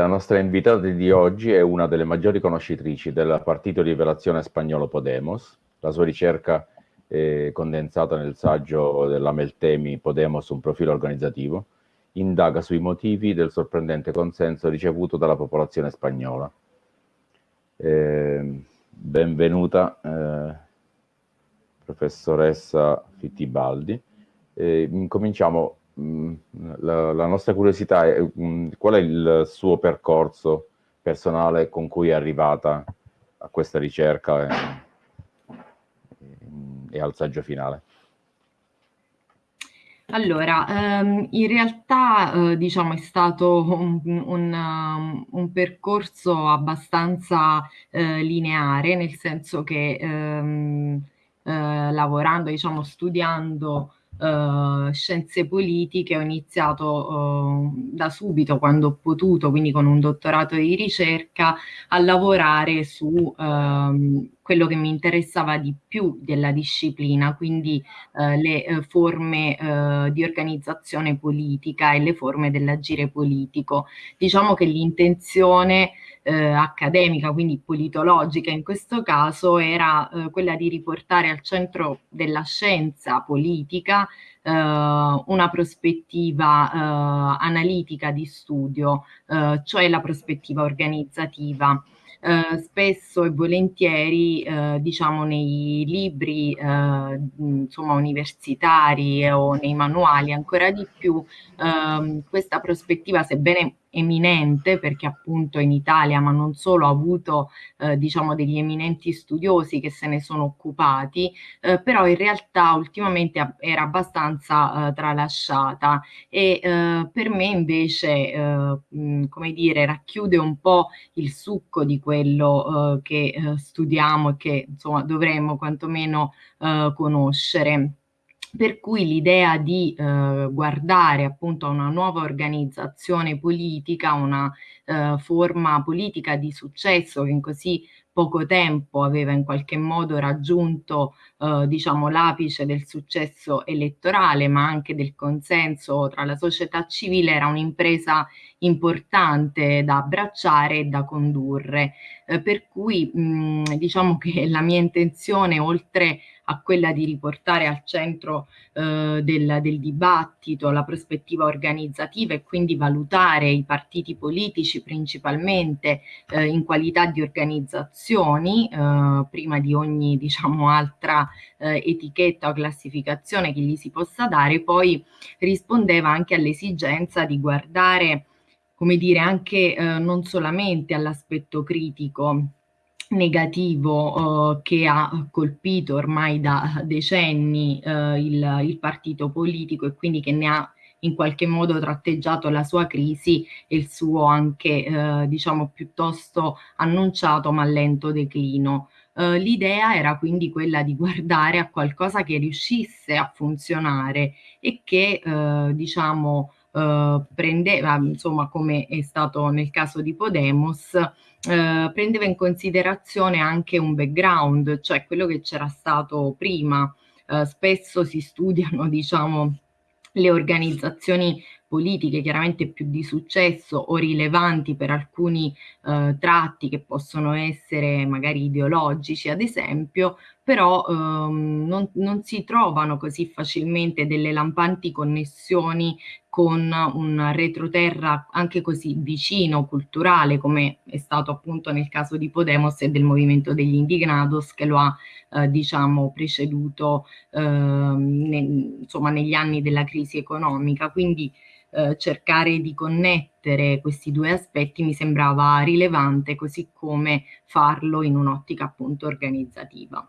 La nostra invitata di oggi è una delle maggiori conoscitrici del partito rivelazione spagnolo Podemos. La sua ricerca è condensata nel saggio della Meltemi Podemos, un profilo organizzativo, indaga sui motivi del sorprendente consenso ricevuto dalla popolazione spagnola. Eh, benvenuta, eh, professoressa Fittibaldi. Eh, incominciamo Mm, la, la, nostra curiosità è um, qual è il suo percorso personale con cui è arrivata a questa ricerca e, e al saggio finale? Allora, ehm, in realtà eh, diciamo è stato un, un, um, un percorso abbastanza eh, lineare, nel senso che ehm, eh, lavorando, diciamo, studiando uh, scienze politiche, ho iniziato uh, da subito, quando ho potuto, quindi con un dottorato di ricerca, a lavorare su uh, quello che mi interessava di più della disciplina, quindi eh, le eh, forme eh, di organizzazione politica e le forme dell'agire politico. Diciamo che l'intenzione eh, accademica, quindi politologica in questo caso, era eh, quella di riportare al centro della scienza politica eh, una prospettiva eh, analitica di studio, eh, cioè la prospettiva organizzativa. Eh, spesso e volentieri eh, diciamo nei libri eh, insomma universitari o nei manuali ancora di più ehm, questa prospettiva sebbene eminente perché appunto in Italia ma non solo ha avuto eh, diciamo degli eminenti studiosi che se ne sono occupati eh, però in realtà ultimamente era abbastanza eh, tralasciata. E eh, per me invece eh, come dire racchiude un po' il succo di quello eh, che studiamo e che insomma dovremmo quantomeno conoscere per cui l'idea di eh, guardare appunto a una nuova organizzazione politica, una eh, forma politica di successo che in così poco tempo aveva in qualche modo raggiunto eh, diciamo l'apice del successo elettorale ma anche del consenso tra la società civile era un'impresa importante da abbracciare e da condurre. Eh, per cui mh, diciamo che la mia intenzione oltre a quella di riportare al centro eh, del, del, dibattito la prospettiva organizzativa e quindi valutare i partiti politici principalmente eh, in qualità di organizzazioni eh, prima di ogni diciamo altra eh, etichetta o classificazione che gli si possa dare poi rispondeva anche all'esigenza di guardare come dire anche eh, non solamente all'aspetto critico negativo eh, che ha colpito ormai da decenni eh, il, il, partito politico e quindi che ne ha in qualche modo tratteggiato la sua crisi e il suo anche eh, diciamo piuttosto annunciato ma lento declino. Uh, l'idea era quindi quella di guardare a qualcosa che riuscisse a funzionare e che uh, diciamo uh, prendeva insomma come è stato nel caso di Podemos eh, prendeva in considerazione anche un background, cioè quello che c'era stato prima. Eh, spesso si studiano, diciamo, le organizzazioni politiche chiaramente più di successo o rilevanti per alcuni eh, tratti che possono essere magari ideologici ad esempio, però ehm, non, non, si trovano così facilmente delle lampanti connessioni con un retroterra anche così vicino, culturale, come è stato appunto nel caso di Podemos e del movimento degli indignados che lo ha eh, diciamo preceduto eh, ne, insomma negli anni della crisi economica. Quindi eh, cercare di connettere questi due aspetti mi sembrava rilevante, così come farlo in un'ottica appunto organizzativa.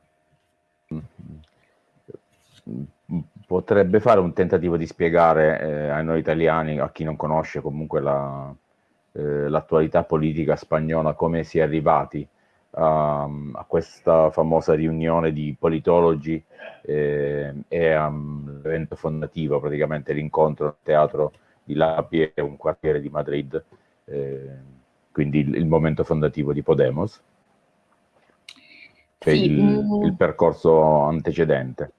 Potrebbe fare un tentativo di spiegare eh, a noi italiani, a chi non conosce comunque l'attualità la, eh, politica spagnola, come si è arrivati a, a questa famosa riunione di politologi eh, e all'evento um, fondativo, praticamente l'incontro al teatro di Lapie, un quartiere di Madrid, eh, quindi il, il, momento fondativo di Podemos, cioè sì, il, mm. il percorso antecedente.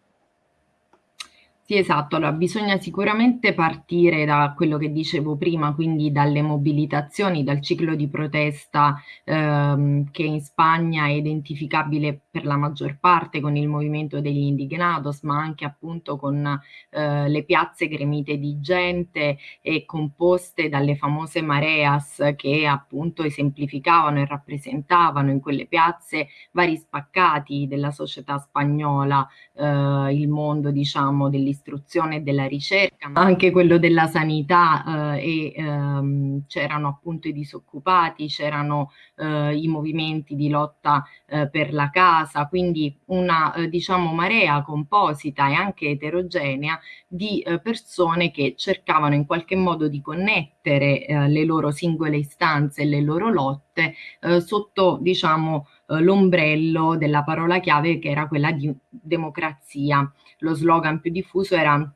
Sì, esatto. Allora, bisogna sicuramente partire da quello che dicevo prima, quindi dalle mobilitazioni, dal ciclo di protesta ehm, che in Spagna è identificabile per la maggior parte con il movimento degli indignados, ma anche appunto con eh, le piazze gremite di gente e composte dalle famose mareas che appunto esemplificavano e rappresentavano in quelle piazze vari spaccati della società spagnola, eh, il mondo diciamo dell'istruzione dell'istruzione e della ricerca, ma anche quello della sanità eh, e ehm, c'erano appunto i disoccupati, c'erano eh, i movimenti di lotta eh, per la casa, quindi una eh, diciamo marea composita e anche eterogenea di eh, persone che cercavano in qualche modo di connettere eh, le loro singole istanze e le loro lotte sotto diciamo l'ombrello della parola chiave che era quella di democrazia. Lo slogan più diffuso era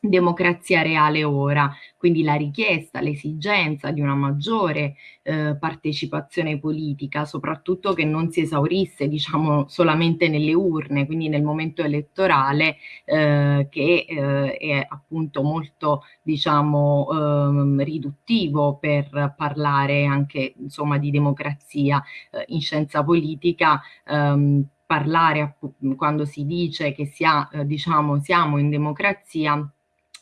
democrazia reale ora, quindi la richiesta, l'esigenza di una maggiore eh, partecipazione politica, soprattutto che non si esaurisse diciamo solamente nelle urne, quindi nel momento elettorale eh, che eh, è appunto molto diciamo ehm, riduttivo per parlare anche insomma di democrazia eh, in scienza politica ehm, parlare quando si dice che si ha, eh, diciamo, siamo in democrazia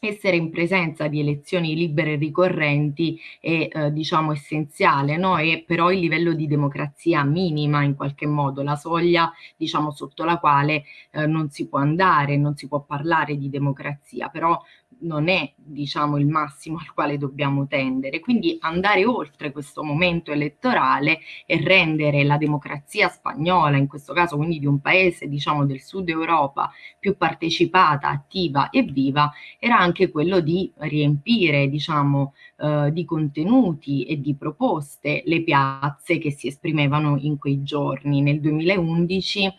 essere in presenza di elezioni libere e ricorrenti è eh, diciamo essenziale, no? è però il livello di democrazia minima in qualche modo, la soglia diciamo sotto la quale eh, non si può andare, non si può parlare di democrazia, però non è diciamo il massimo al quale dobbiamo tendere, quindi andare oltre questo momento elettorale e rendere la democrazia spagnola, in questo caso quindi di un paese diciamo del sud Europa più partecipata, attiva e viva, era anche quello di riempire diciamo eh, di contenuti e di proposte le piazze che si esprimevano in quei giorni. Nel 2011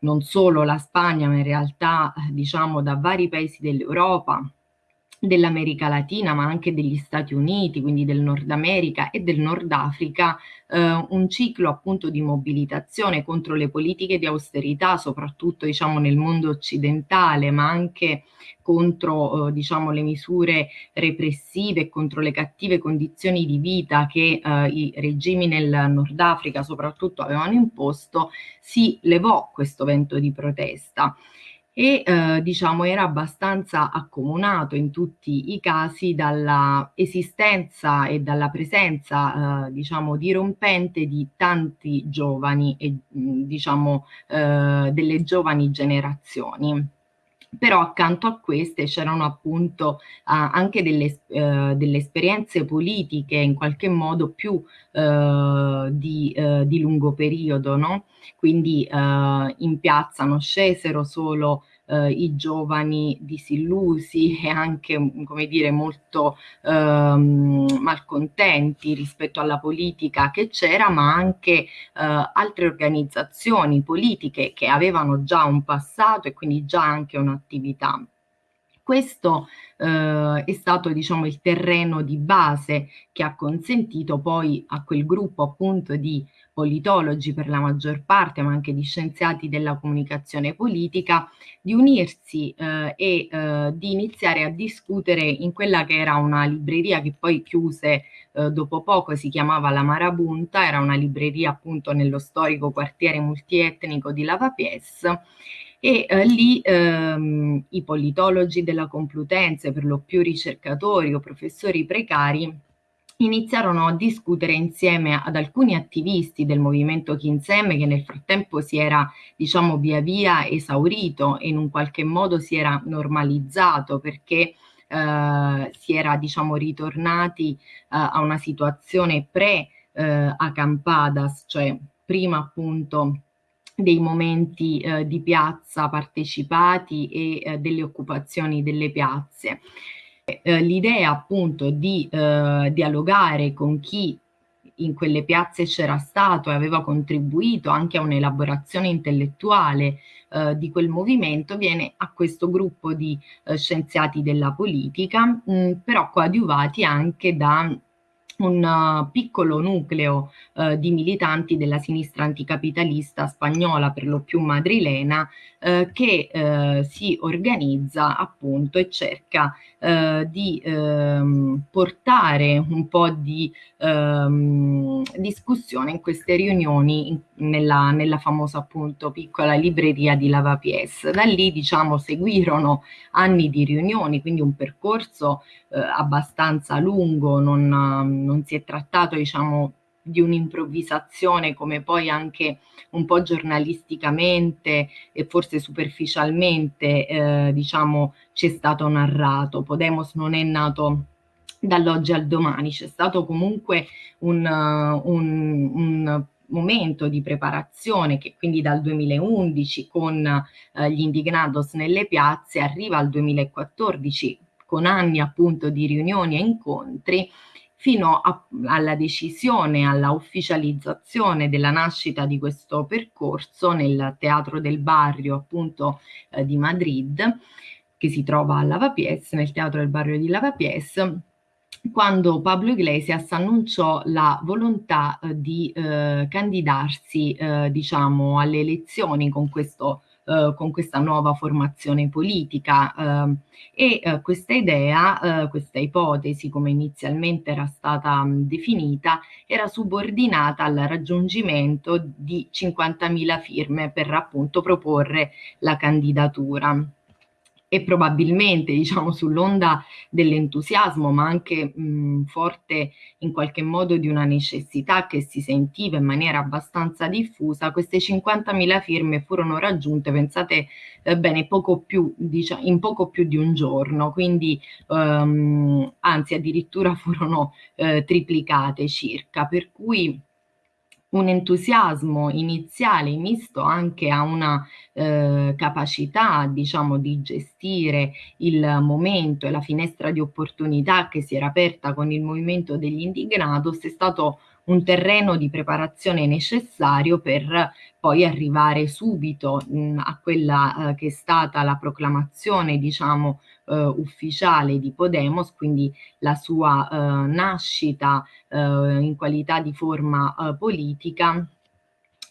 non solo la Spagna, ma in realtà diciamo da vari paesi dell'Europa, dell'America Latina, ma anche degli Stati Uniti, quindi del Nord America e del Nord Africa, eh, un ciclo appunto di mobilitazione contro le politiche di austerità, soprattutto diciamo nel mondo occidentale, ma anche contro eh, diciamo le misure repressive, contro le cattive condizioni di vita che eh, i regimi nel Nord Africa soprattutto avevano imposto, si levò questo vento di protesta e eh, diciamo era abbastanza accomunato in tutti i casi dalla esistenza e dalla presenza eh, diciamo dirompente di tanti giovani e diciamo eh, delle giovani generazioni però accanto a queste c'erano appunto uh, anche delle, uh, delle, esperienze politiche in qualche modo più uh, di, di, lungo periodo, no? quindi in piazza non scesero solo eh, i giovani disillusi e anche, come dire, molto ehm, malcontenti rispetto alla politica che c'era, ma anche eh, altre organizzazioni politiche che avevano già un passato e quindi già anche un'attività. Questo eh, è stato diciamo, il terreno di base che ha consentito poi a quel gruppo appunto di politologi per la maggior parte, ma anche di scienziati della comunicazione politica, di unirsi eh, e eh, di iniziare a discutere in quella che era una libreria che poi chiuse eh, dopo poco, si chiamava La Marabunta, era una libreria appunto nello storico quartiere multietnico di Lavapies, e eh, lì ehm, i politologi della Complutense, per lo più ricercatori o professori precari, iniziarono a discutere insieme ad alcuni attivisti del movimento Kinsem che nel frattempo si era diciamo via via esaurito e in un qualche modo si era normalizzato perché eh, si era diciamo ritornati eh, a una situazione pre eh, acampadas, cioè prima appunto dei momenti eh, di piazza partecipati e eh, delle occupazioni delle piazze. Eh, l'idea appunto di eh, dialogare con chi in quelle piazze c'era stato e aveva contribuito anche a un'elaborazione intellettuale eh, di quel movimento viene a questo gruppo di eh, scienziati della politica, mh, però coadiuvati anche da un uh, piccolo nucleo uh, di militanti della sinistra anticapitalista spagnola, per lo più madrilena, uh, che si organizza appunto e cerca di ehm, portare un po' di ehm, discussione in queste riunioni in, nella, nella, famosa appunto piccola libreria di Lavapiés. Da lì diciamo seguirono anni di riunioni, quindi un percorso abbastanza lungo, non, non si è trattato diciamo di un'improvvisazione come poi anche un po' giornalisticamente e forse superficialmente eh, diciamo ci è stato narrato. Podemos non è nato dall'oggi al domani, c'è stato comunque un, un, un momento di preparazione che quindi dal 2011 con eh, gli indignados nelle piazze arriva al 2014 con anni appunto di riunioni e incontri fino a, alla decisione, alla ufficializzazione della nascita di questo percorso nel Teatro del Barrio appunto eh, di Madrid, che si trova a Lavapiés, nel Teatro del Barrio di Lavapiés, quando Pablo Iglesias annunciò la volontà eh, di eh, candidarsi eh, diciamo alle elezioni con questo eh, con questa nuova formazione politica. Eh, e eh, questa idea, eh, questa ipotesi come inizialmente era stata mh, definita, era subordinata al raggiungimento di 50.000 firme per appunto proporre la candidatura e probabilmente diciamo sull'onda dell'entusiasmo ma anche mh, forte in qualche modo di una necessità che si sentiva in maniera abbastanza diffusa queste 50.000 firme furono raggiunte pensate eh, bene poco più diciamo, in poco più di un giorno quindi um, anzi addirittura furono eh, triplicate circa per cui un entusiasmo iniziale misto anche a una eh, capacità, diciamo, di gestire il momento e la finestra di opportunità che si era aperta con il movimento degli indignados è stato un terreno di preparazione necessario per poi arrivare subito mh, a quella eh, che è stata la proclamazione, diciamo, ufficiale di Podemos, quindi la sua eh, nascita eh, in qualità di forma eh, politica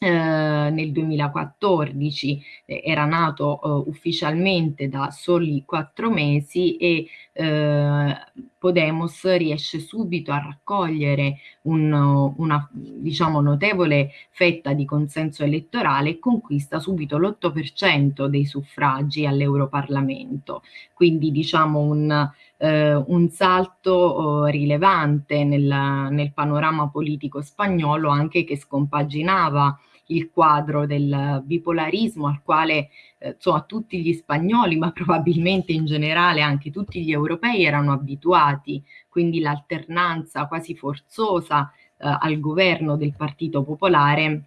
eh, nel 2014 eh, era nato eh, ufficialmente da soli quattro mesi e eh, Podemos riesce subito a raccogliere un, una diciamo, notevole fetta di consenso elettorale e conquista subito l'8% dei suffragi all'Europarlamento. Quindi diciamo un, eh, un salto oh, rilevante nel, nel panorama politico spagnolo anche che scompaginava il quadro del bipolarismo al quale eh, insomma, tutti gli spagnoli, ma probabilmente in generale anche tutti gli europei erano abituati, quindi l'alternanza quasi forzosa eh, al governo del Partito Popolare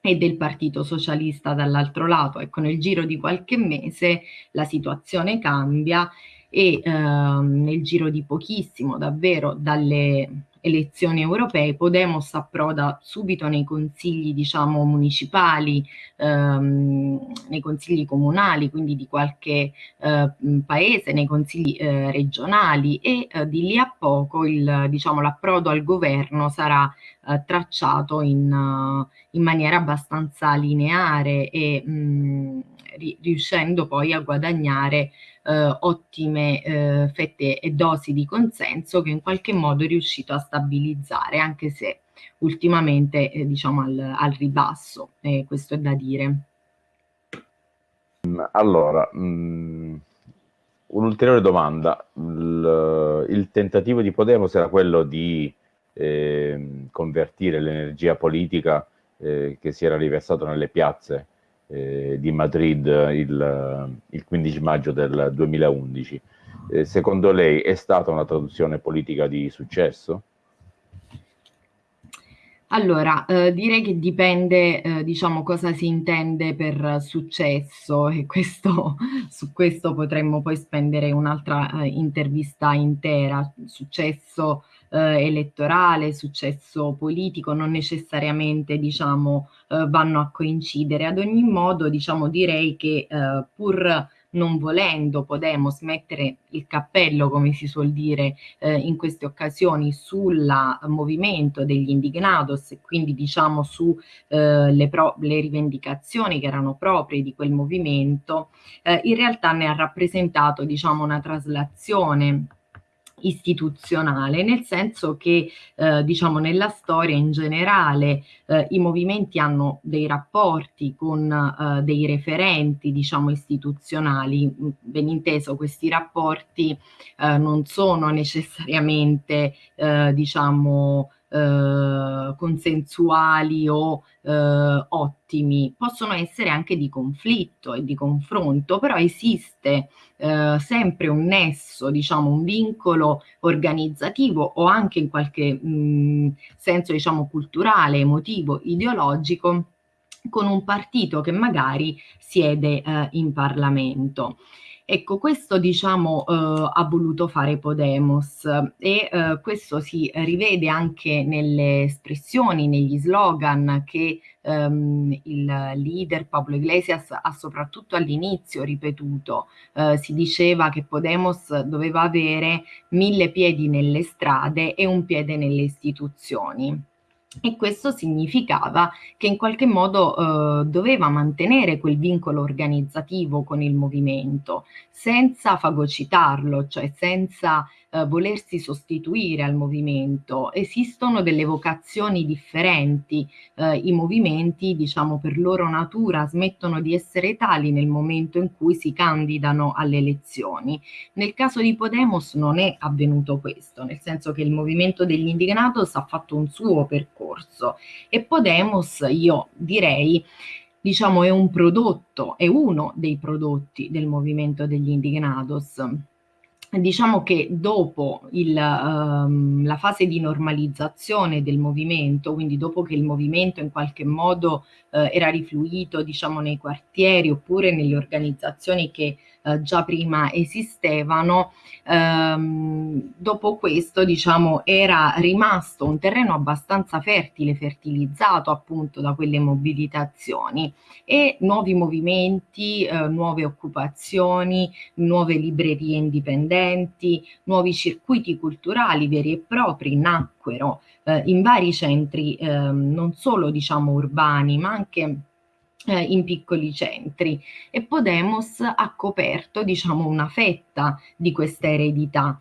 e del Partito Socialista dall'altro lato. Ecco, nel giro di qualche mese la situazione cambia e eh, nel giro di pochissimo, davvero dalle elezioni europee, Podemos approda subito nei consigli diciamo municipali, ehm, nei consigli comunali, quindi di qualche eh, paese, nei consigli eh, regionali e eh, di lì a poco diciamo, l'approdo al governo sarà eh, tracciato in, in, maniera abbastanza lineare e mh, riuscendo poi a guadagnare eh, ottime eh, fette e dosi di consenso che in qualche modo è riuscito a stabilizzare, anche se ultimamente eh, diciamo al, al ribasso, questo è da dire. Allora, mh, mm, un'ulteriore domanda. Il, il, tentativo di Podemos era quello di eh, convertire l'energia politica eh, che si era riversata nelle piazze eh, di Madrid il, il, 15 maggio del 2011. Eh, secondo lei è stata una traduzione politica di successo? Allora, eh, direi che dipende, eh, diciamo, cosa si intende per successo e questo, su questo potremmo poi spendere un'altra eh, intervista intera. Successo eh, elettorale, successo politico, non necessariamente diciamo, eh, vanno a coincidere. Ad ogni modo diciamo, direi che eh, pur non volendo Podemos mettere il cappello, come si suol dire eh, in queste occasioni, sul movimento degli indignados e quindi diciamo su eh, le, le, rivendicazioni che erano proprie di quel movimento, eh, in realtà ne ha rappresentato diciamo una traslazione istituzionale, nel senso che eh, diciamo nella storia in generale eh, i movimenti hanno dei rapporti con eh, dei referenti diciamo istituzionali, ben inteso questi rapporti eh, non sono necessariamente eh, diciamo eh, consensuali o eh, ottimi, possono essere anche di conflitto e di confronto, però esiste eh, sempre un nesso, diciamo un vincolo organizzativo o anche in qualche mh, senso diciamo culturale, emotivo, ideologico con un partito che magari siede eh, in Parlamento. Ecco, questo diciamo eh, ha voluto fare Podemos e eh, questo si rivede anche nelle espressioni, negli slogan che ehm, il leader Pablo Iglesias ha soprattutto all'inizio ripetuto. Eh, si diceva che Podemos doveva avere mille piedi nelle strade e un piede nelle istituzioni e questo significava che in qualche modo eh, doveva mantenere quel vincolo organizzativo con il movimento senza fagocitarlo, cioè senza eh, volersi sostituire al movimento. Esistono delle vocazioni differenti, eh, i movimenti diciamo per loro natura smettono di essere tali nel momento in cui si candidano alle elezioni. Nel caso di Podemos non è avvenuto questo, nel senso che il movimento degli indignados ha fatto un suo percorso e Podemos io direi diciamo è un prodotto, è uno dei prodotti del movimento degli indignados diciamo che dopo il, um, la fase di normalizzazione del movimento, quindi dopo che il movimento in qualche modo uh, era rifluito diciamo, nei quartieri oppure nelle organizzazioni che uh, già prima esistevano, um, dopo questo diciamo, era rimasto un terreno abbastanza fertile, fertilizzato appunto da quelle mobilitazioni. E nuovi movimenti, uh, nuove occupazioni, nuove librerie indipendenti, nuovi circuiti culturali veri e propri nacquero eh, in vari centri eh, non solo diciamo urbani ma anche eh, in piccoli centri. E Podemos ha coperto diciamo una fetta di questa eredità.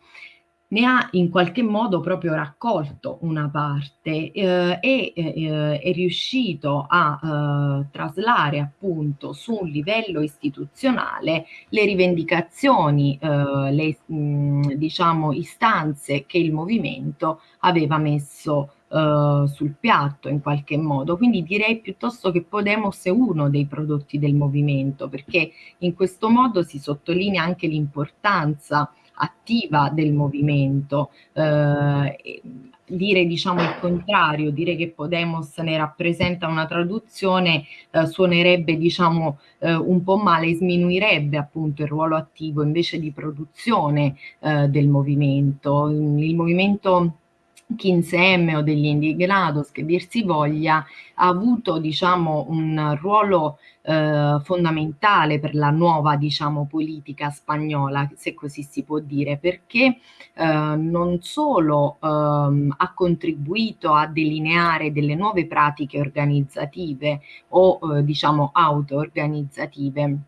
Ne ha in qualche modo proprio raccolto una parte eh, e eh, è riuscito a eh, traslare appunto su un livello istituzionale le rivendicazioni, eh, le mh, diciamo istanze che il movimento aveva messo Uh, sul piatto in qualche modo. Quindi direi piuttosto che Podemos è uno dei prodotti del movimento, perché in questo modo si sottolinea anche l'importanza attiva del movimento. Eh, dire diciamo il contrario, dire che Podemos ne rappresenta una traduzione eh, suonerebbe diciamo eh, un po' male, sminuirebbe appunto il ruolo attivo invece di produzione eh, del movimento. Il movimento 15M o degli indignados che dir si voglia ha avuto diciamo un ruolo eh, fondamentale per la nuova diciamo politica spagnola se così si può dire perché eh, non solo ehm, ha contribuito a delineare delle nuove pratiche organizzative o eh, diciamo auto-organizzative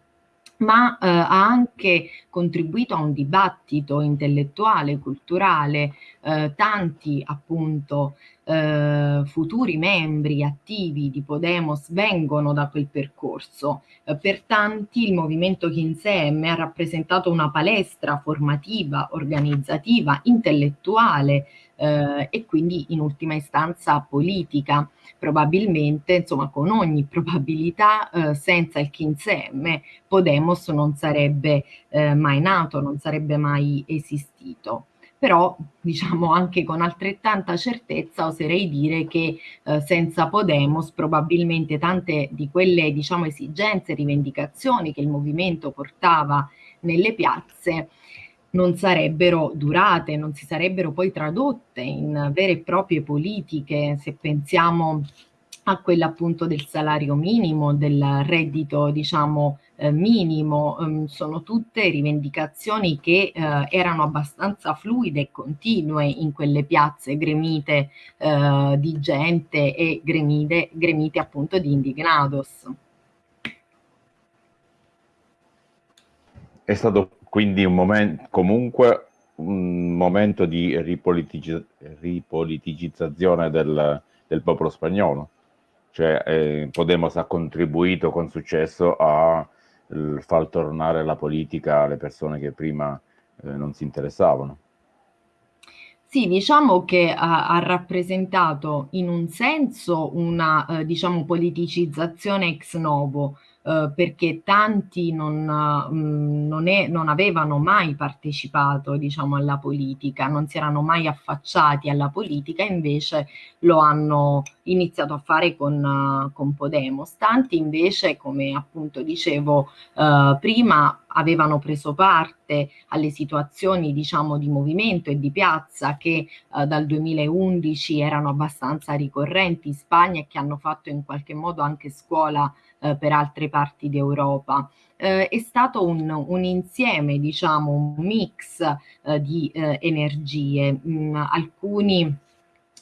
ma eh, ha anche contribuito a un dibattito intellettuale, culturale, eh, tanti appunto eh, futuri membri attivi di Podemos vengono da quel percorso. Eh, per tanti il movimento 15M ha rappresentato una palestra formativa, organizzativa, intellettuale eh, e quindi in ultima istanza politica. Probabilmente, insomma, con ogni probabilità, eh, senza il 15M Podemos non sarebbe eh, mai nato, non sarebbe mai esistito però diciamo anche con altrettanta certezza oserei dire che eh, senza Podemos probabilmente tante di quelle diciamo esigenze, rivendicazioni che il movimento portava nelle piazze non sarebbero durate, non si sarebbero poi tradotte in vere e proprie politiche, se pensiamo a quella appunto del salario minimo, del reddito diciamo eh, minimo, um, sono tutte rivendicazioni che eh, erano abbastanza fluide e continue in quelle piazze gremite eh, di gente e gremite, gremite appunto di indignados. È stato quindi un momento comunque un momento di ripolitici ripoliticizzazione del, del, popolo spagnolo. Cioè, eh, Podemos ha contribuito con successo a eh, far tornare la politica alle persone che prima eh, non si interessavano. Sì, diciamo che ha, ha rappresentato in un senso una eh, diciamo, politicizzazione ex novo, eh, perché tanti non, mh, mm, non, è, non, avevano mai partecipato diciamo, alla politica, non si erano mai affacciati alla politica, invece lo hanno iniziato a fare con, uh, con Podemos. Tanti invece, come appunto dicevo uh, prima, avevano preso parte alle situazioni diciamo di movimento e di piazza che uh, dal 2011 erano abbastanza ricorrenti in Spagna e che hanno fatto in qualche modo anche scuola eh, per altre parti d'Europa. Eh, è stato un, un, insieme, diciamo, un mix eh, di eh, energie. Mm, alcuni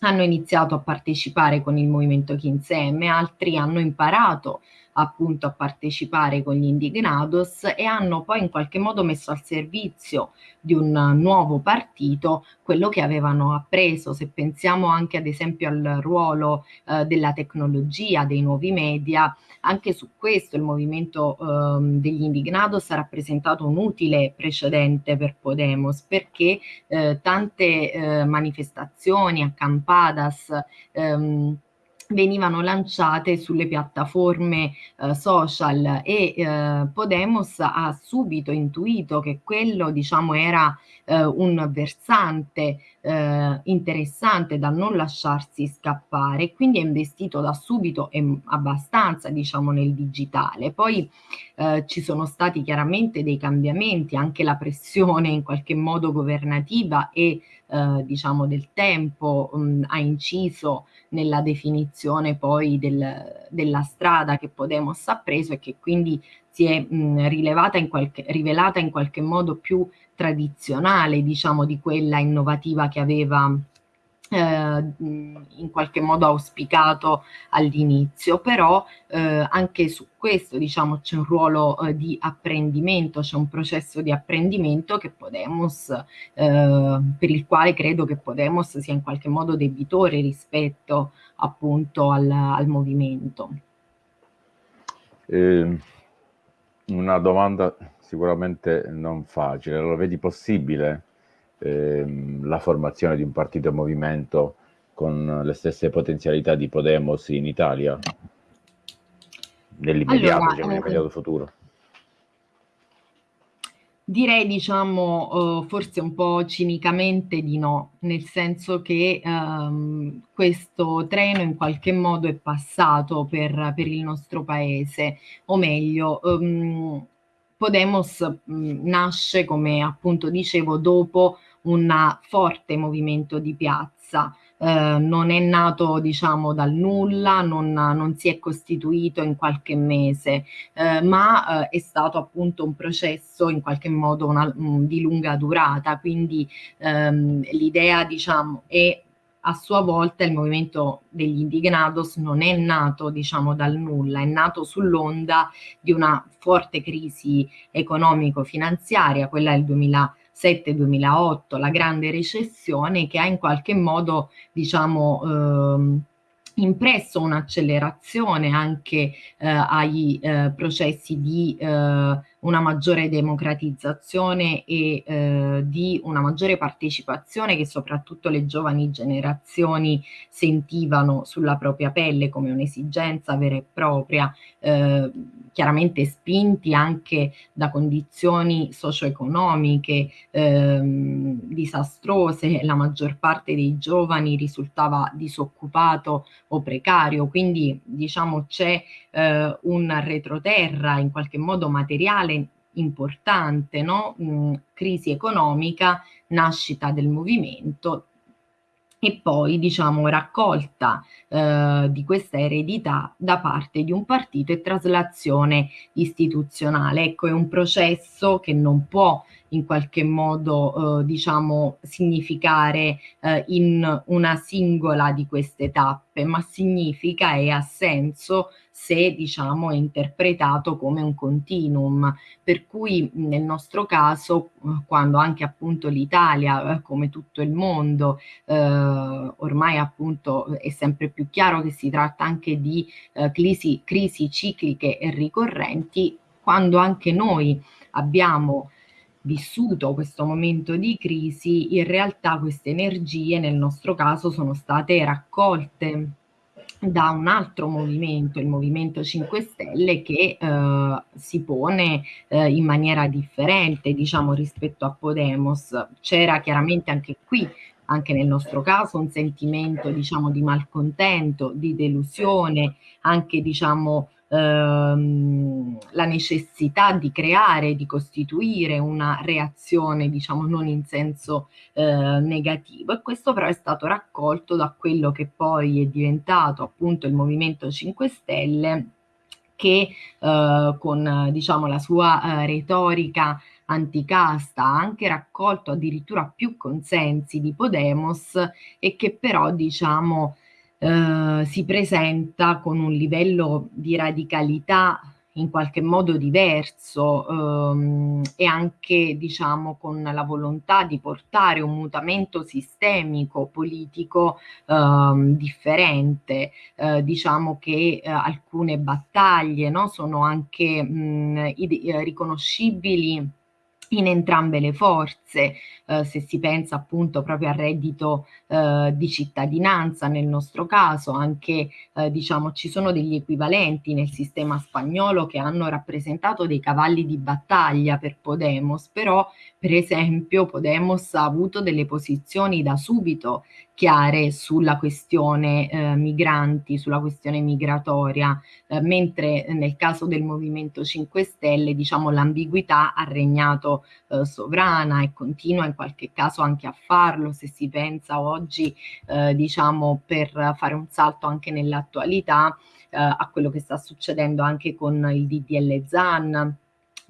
hanno iniziato a partecipare con il movimento Chinsemme, altri hanno imparato appunto a partecipare con gli indignados e hanno poi in qualche modo messo al servizio di un nuovo partito quello che avevano appreso. Se pensiamo anche ad esempio al ruolo eh, della tecnologia, dei nuovi media, anche su questo il movimento eh, degli indignados ha rappresentato un utile precedente per Podemos perché eh, tante eh, manifestazioni, accampadas, ehm, venivano lanciate sulle piattaforme eh, social e eh, Podemos ha subito intuito che quello diciamo era eh, un versante eh, interessante da non lasciarsi scappare quindi è investito da subito e abbastanza diciamo nel digitale. Poi eh, ci sono stati chiaramente dei cambiamenti anche la pressione in qualche modo governativa e eh, diciamo del tempo mh, ha inciso nella definizione poi del, della strada che Podemos ha preso e che quindi si è mh, rilevata in qualche, rivelata in qualche modo più tradizionale diciamo di quella innovativa che aveva eh, in qualche modo auspicato all'inizio, però eh, anche su questo diciamo c'è un ruolo eh, di apprendimento, c'è un processo di apprendimento che Podemos, eh, per il quale credo che Podemos sia in qualche modo debitore rispetto appunto al, al movimento. Ehm, una domanda sicuramente non facile, lo vedi possibile? ehm, la formazione di un partito e movimento con le stesse potenzialità di Podemos in Italia nell'immediato, allora, diciamo, nell'immediato futuro? Direi, diciamo, uh, forse un po' cinicamente di no, nel senso che um, questo treno in qualche modo è passato per, per il nostro paese, o meglio, um, Podemos mh, nasce, come appunto dicevo, dopo un forte movimento di piazza, eh, non è nato diciamo dal nulla, non, non, si è costituito in qualche mese, eh, ma eh, è stato appunto un processo in qualche modo una, um, di lunga durata, quindi ehm, l'idea diciamo è a sua volta il movimento degli indignados non è nato diciamo dal nulla, è nato sull'onda di una forte crisi economico-finanziaria, quella del 2000 2007-2008, la grande recessione che ha in qualche modo, diciamo, ehm, impresso un'accelerazione anche eh, ai eh, processi di eh, una maggiore democratizzazione e eh, di una maggiore partecipazione che soprattutto le giovani generazioni sentivano sulla propria pelle come un'esigenza vera e propria, eh, chiaramente spinti anche da condizioni socio-economiche ehm, disastrose, la maggior parte dei giovani risultava disoccupato o precario, quindi diciamo c'è eh, un retroterra in qualche modo materiale importante, no? Mm, crisi economica, nascita del movimento e poi diciamo raccolta eh, di questa eredità da parte di un partito e traslazione istituzionale. Ecco, è un processo che non può in qualche modo eh, diciamo significare eh, in una singola di queste tappe, ma significa e ha senso se diciamo è interpretato come un continuum, per cui nel nostro caso quando anche appunto l'Italia eh, come tutto il mondo eh, ormai appunto è sempre più chiaro che si tratta anche di eh, crisi, crisi cicliche e ricorrenti, quando anche noi abbiamo vissuto questo momento di crisi, in realtà queste energie nel nostro caso sono state raccolte da un altro movimento, il Movimento 5 Stelle, che eh, si pone eh, in maniera differente, diciamo, rispetto a Podemos. C'era chiaramente anche qui anche nel nostro caso un sentimento diciamo di malcontento, di delusione, anche diciamo ehm, la necessità di creare, di costituire una reazione, diciamo non in senso eh, negativo. E questo però è stato raccolto da quello che poi è diventato appunto il Movimento 5 Stelle che eh, con diciamo la sua eh, retorica anticasta ha anche raccolto addirittura più consensi di Podemos e che però diciamo eh, si presenta con un livello di radicalità in qualche modo diverso ehm, e anche diciamo con la volontà di portare un mutamento sistemico politico ehm, differente. Eh, diciamo che eh, alcune battaglie no, sono anche mh, riconoscibili in entrambe le forze, eh, se si pensa appunto proprio al reddito eh, di cittadinanza nel nostro caso, anche eh, diciamo ci sono degli equivalenti nel sistema spagnolo che hanno rappresentato dei cavalli di battaglia per Podemos, però per esempio Podemos ha avuto delle posizioni da subito chiare sulla questione eh, migranti, sulla questione migratoria, eh, mentre nel caso del Movimento 5 Stelle diciamo l'ambiguità ha regnato eh, sovrana e continua in qualche caso anche a farlo se si pensa oggi eh, diciamo per fare un salto anche nell'attualità eh, a quello che sta succedendo anche con il DDL ZAN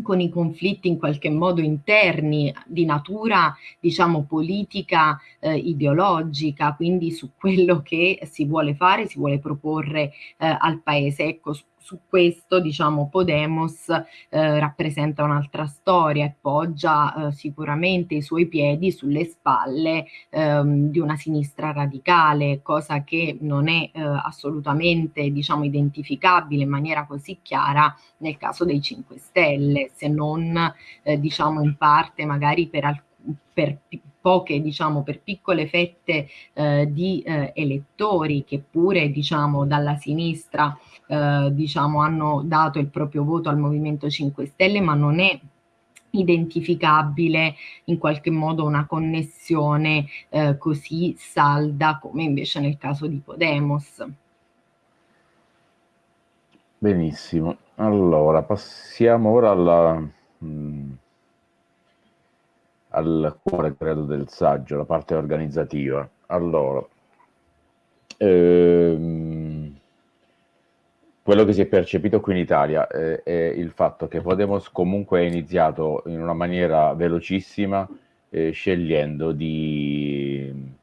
con i conflitti in qualche modo interni di natura diciamo politica eh, ideologica quindi su quello che si vuole fare si vuole proporre eh, al paese. Ecco su questo diciamo Podemos eh, rappresenta un'altra storia e poggia eh, sicuramente i suoi piedi sulle spalle ehm, di una sinistra radicale, cosa che non è eh, assolutamente diciamo identificabile in maniera così chiara nel caso dei 5 Stelle, se non eh, diciamo in parte magari per per poche, diciamo, per piccole fette eh, di eh, elettori che pure, diciamo, dalla sinistra, eh, diciamo, hanno dato il proprio voto al Movimento 5 Stelle, ma non è identificabile in qualche modo una connessione eh, così salda come invece nel caso di Podemos. Benissimo, allora passiamo ora alla... Mh mm, al cuore, credo, del saggio, la parte organizzativa. Allora, ehm, quello che si è percepito qui in Italia eh, è il fatto che Podemos comunque è iniziato in una maniera velocissima, eh, scegliendo di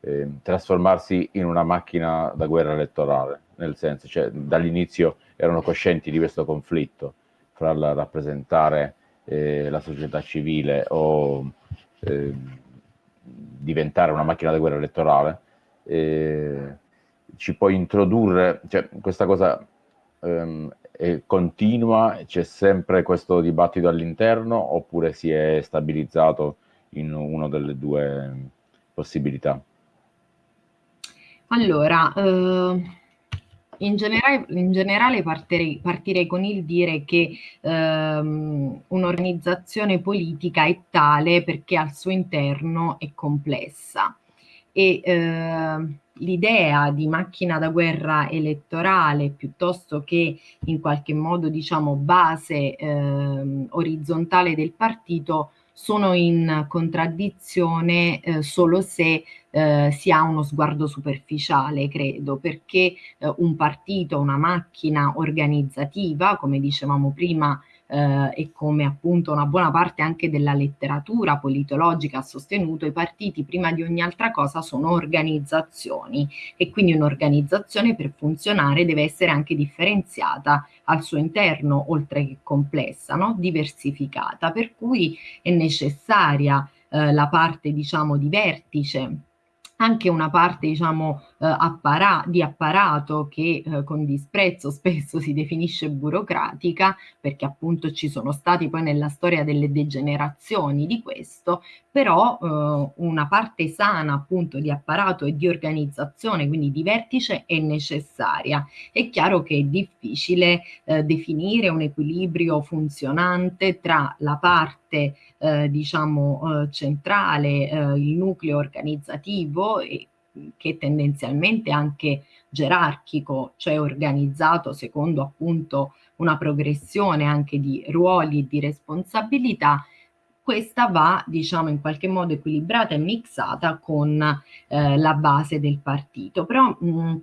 eh, trasformarsi in una macchina da guerra elettorale, nel senso, cioè, dall'inizio erano coscienti di questo conflitto fra il rappresentare eh, la società civile o eh, diventare una macchina da guerra elettorale, eh, ci può introdurre, cioè questa cosa ehm, è continua, c'è sempre questo dibattito all'interno oppure si è stabilizzato in una delle due possibilità? Allora, eh, in generale, in generale partirei, partirei, con il dire che ehm, un'organizzazione politica è tale perché al suo interno è complessa. E eh, l'idea di macchina da guerra elettorale piuttosto che in qualche modo diciamo base eh, orizzontale del partito sono in contraddizione eh, solo se eh, si ha uno sguardo superficiale, credo, perché eh, un partito, una macchina organizzativa, come dicevamo prima, eh, e come appunto una buona parte anche della letteratura politologica ha sostenuto, i partiti prima di ogni altra cosa sono organizzazioni e quindi un'organizzazione per funzionare deve essere anche differenziata al suo interno, oltre che complessa, no? diversificata, per cui è necessaria eh, la parte diciamo di vertice anche una parte diciamo eh, appara di apparato che eh, con disprezzo spesso si definisce burocratica perché appunto ci sono stati poi nella storia delle degenerazioni di questo però eh, una parte sana appunto di apparato e di organizzazione quindi di vertice è necessaria. È chiaro che è difficile eh, definire un equilibrio funzionante tra la parte eh, diciamo eh, centrale eh, il nucleo organizzativo e che tendenzialmente anche gerarchico, cioè organizzato secondo appunto una progressione anche di ruoli e di responsabilità, questa va diciamo in qualche modo equilibrata e mixata con eh, la base del partito. Però mh,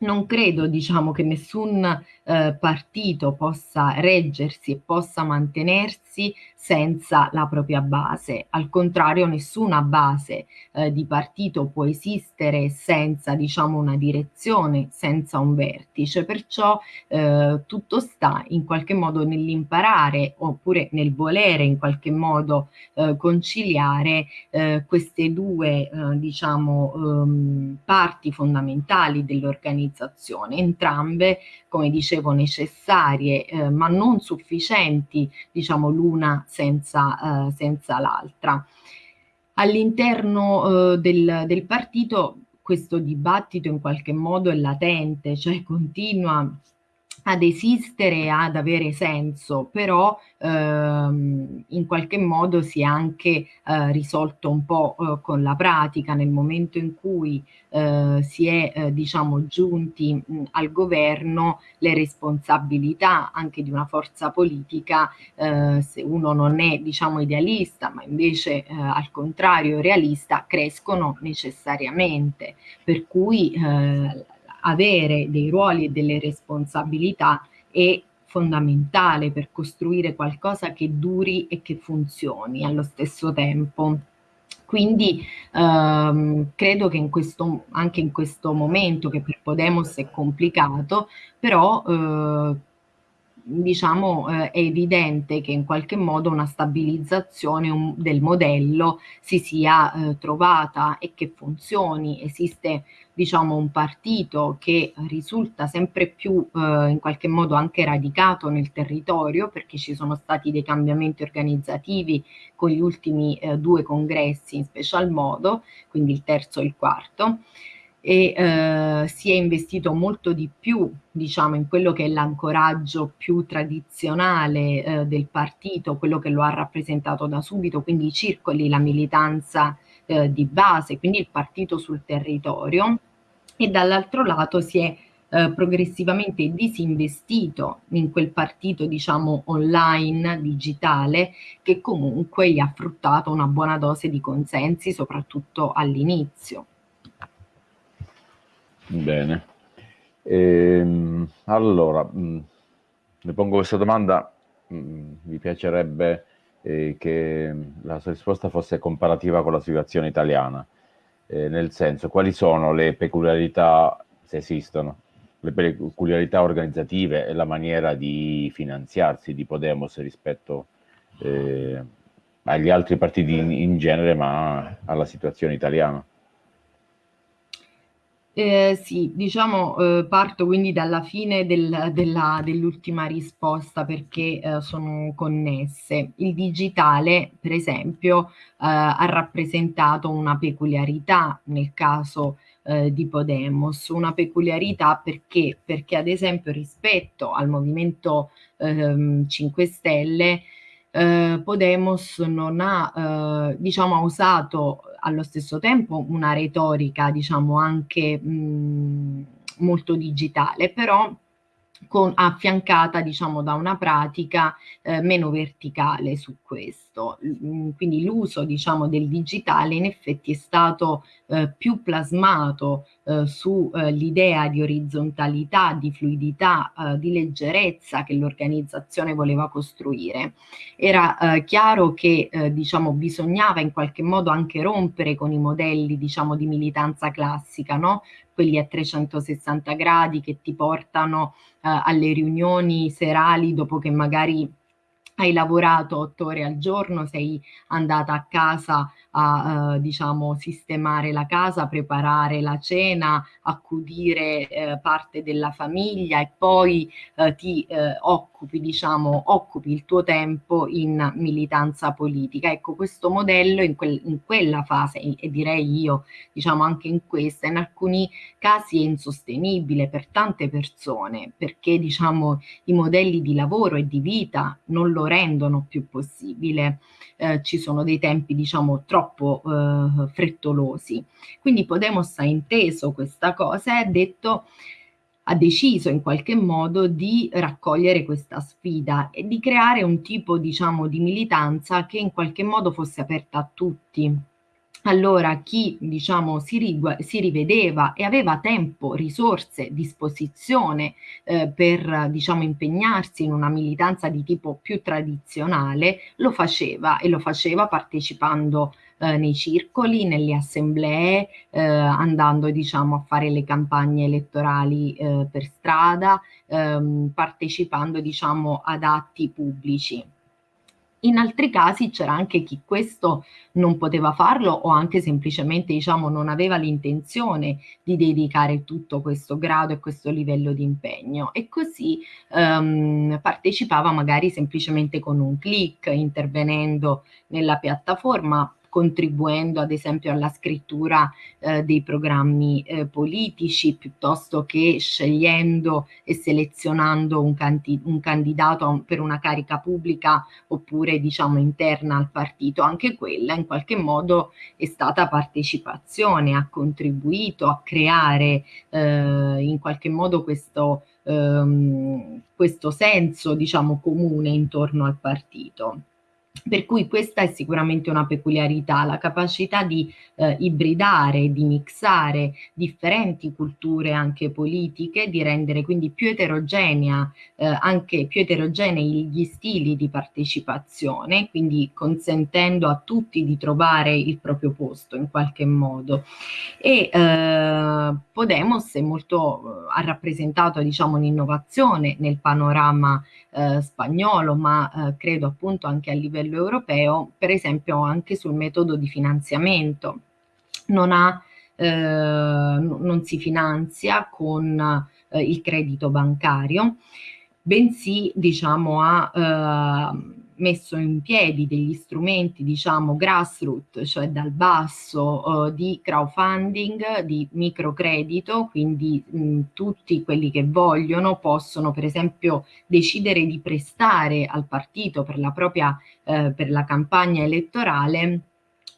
non credo diciamo, che nessun eh, partito possa reggersi e possa mantenersi senza la propria base. Al contrario, nessuna base eh, di partito può esistere senza diciamo, una direzione, senza un vertice. Perciò eh, tutto sta in qualche modo nell'imparare oppure nel volere in qualche modo eh, conciliare eh, queste due eh, diciamo, um, parti fondamentali dell'organizzazione organizzazione, entrambe, come dicevo, necessarie eh, ma non sufficienti, diciamo l'una senza, eh, senza l'altra. All'interno eh, del, del partito questo dibattito in qualche modo è latente, cioè continua ad esistere, ad avere senso, però ehm, in qualche modo si è anche eh, risolto un po' eh, con la pratica nel momento in cui eh, si è eh, diciamo giunti mh, al governo le responsabilità anche di una forza politica eh, se uno non è diciamo idealista ma invece eh, al contrario realista crescono necessariamente. Per cui avere dei ruoli e delle responsabilità è fondamentale per costruire qualcosa che duri e che funzioni allo stesso tempo. Quindi ehm, credo che in questo, anche in questo momento, che per Podemos è complicato, però eh, diciamo eh, è evidente che in qualche modo una stabilizzazione un, del modello si sia eh, trovata e che funzioni. Esiste diciamo un partito che risulta sempre più eh, in qualche modo anche radicato nel territorio perché ci sono stati dei cambiamenti organizzativi con gli ultimi eh, due congressi in special modo, quindi il terzo e il quarto e eh, si è investito molto di più diciamo in quello che è l'ancoraggio più tradizionale eh, del partito, quello che lo ha rappresentato da subito, quindi i circoli, la militanza eh, di base, quindi il partito sul territorio e dall'altro lato si è eh, progressivamente disinvestito in quel partito diciamo online, digitale, che comunque gli ha fruttato una buona dose di consensi, soprattutto all'inizio. Bene. Ehm, allora, mm, le pongo questa domanda, mm, mi piacerebbe eh, che la sua risposta fosse comparativa con la situazione italiana, eh, nel senso quali sono le peculiarità, se esistono, le peculiarità organizzative e la maniera di finanziarsi di Podemos rispetto eh, agli altri partiti in, in genere, ma alla situazione italiana. Eh, sì, diciamo, eh, parto quindi dalla fine del, dell'ultima risposta perché eh, sono connesse. Il digitale, per esempio, eh, ha rappresentato una peculiarità nel caso eh, di Podemos, una peculiarità perché? Perché ad esempio rispetto al Movimento 5 ehm, Stelle, eh, Podemos non ha, diciamo, ha usato allo stesso tempo una retorica, diciamo, anche mh, molto digitale, però con, affiancata, diciamo, da una pratica eh, meno verticale su questo. questo, quindi l'uso diciamo del digitale in effetti è stato eh, più plasmato eh, sull'idea eh, di orizzontalità, di fluidità, eh, di leggerezza che l'organizzazione voleva costruire. Era eh, chiaro che diciamo, bisognava in qualche modo anche rompere con i modelli diciamo, di militanza classica, no? Quelli a 360 gradi che ti portano alle riunioni serali dopo che magari hai lavorato otto ore al giorno, sei andata a casa a eh, diciamo sistemare la casa, preparare la cena, accudire eh, parte della famiglia e poi eh, ti eh, occupi diciamo occupi il tuo tempo in militanza politica. Ecco questo modello in, quel, in quella fase e, direi io diciamo anche in questa in alcuni casi è insostenibile per tante persone perché diciamo i modelli di lavoro e di vita non lo rendono più possibile. Eh, ci sono dei tempi diciamo troppo eh, frettolosi. Quindi Podemos ha inteso questa cosa e ha detto ha deciso in qualche modo di raccogliere questa sfida e di creare un tipo diciamo di militanza che in qualche modo fosse aperta a tutti allora chi diciamo, si, si, rivedeva e aveva tempo, risorse, disposizione eh, per diciamo, impegnarsi in una militanza di tipo più tradizionale, lo faceva e lo faceva partecipando eh, nei circoli, nelle assemblee, eh, andando diciamo, a fare le campagne elettorali eh, per strada, ehm, partecipando diciamo, ad atti pubblici. In altri casi c'era anche chi questo non poteva farlo o anche semplicemente diciamo, non aveva l'intenzione di dedicare tutto questo grado e questo livello di impegno e così um, partecipava magari semplicemente con un click intervenendo nella piattaforma contribuendo ad esempio alla scrittura eh, dei programmi eh, politici piuttosto che scegliendo e selezionando un, un candidato per una carica pubblica oppure diciamo interna al partito. Anche quella in qualche modo è stata partecipazione, ha contribuito a creare eh, in qualche modo questo, ehm, questo senso diciamo comune intorno al partito. Per cui questa è sicuramente una peculiarità, la capacità di eh, ibridare, di mixare differenti culture anche politiche, di rendere quindi più eterogenea, eh, anche più eterogenei gli stili di partecipazione, quindi consentendo a tutti di trovare il proprio posto in qualche modo. E eh, Podemos molto, ha rappresentato diciamo un'innovazione nel panorama eh, spagnolo, ma eh, credo appunto anche a livello europeo, per esempio anche sul metodo di finanziamento. Non, ha, eh, non si finanzia con eh, il credito bancario, bensì diciamo ha eh, messo in piedi degli strumenti, diciamo, grassroot, cioè dal basso, eh, di crowdfunding, di microcredito, quindi mh, tutti quelli che vogliono possono per esempio decidere di prestare al partito per la propria, eh, per la campagna elettorale